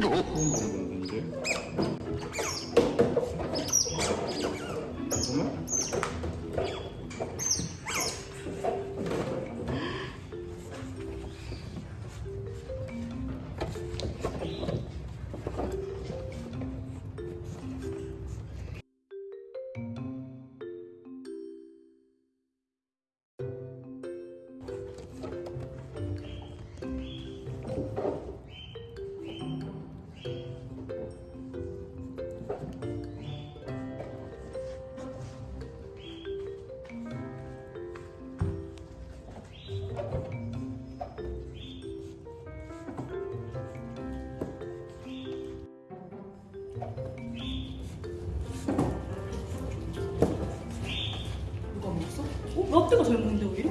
좋은 건데? 롯데가 잘 먹는데 오히려?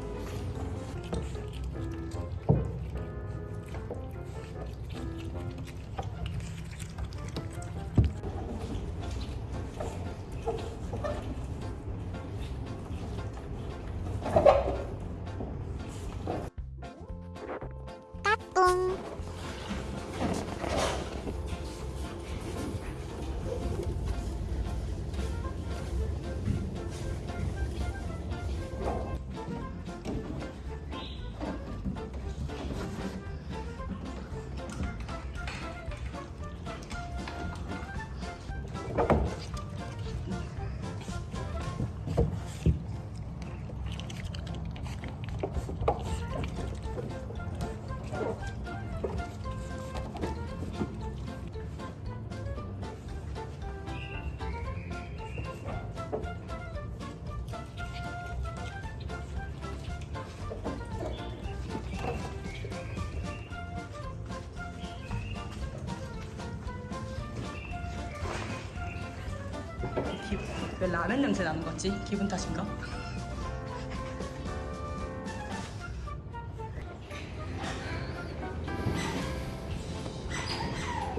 왜 라면 냄새 나는 거지? 기분 탓인가?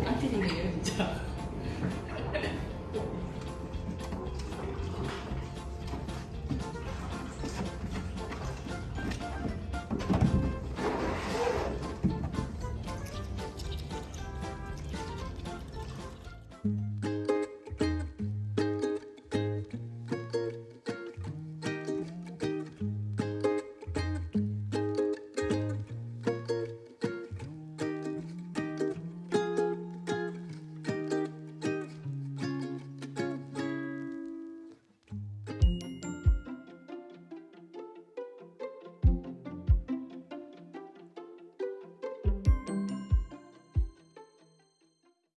안티생이에요 진짜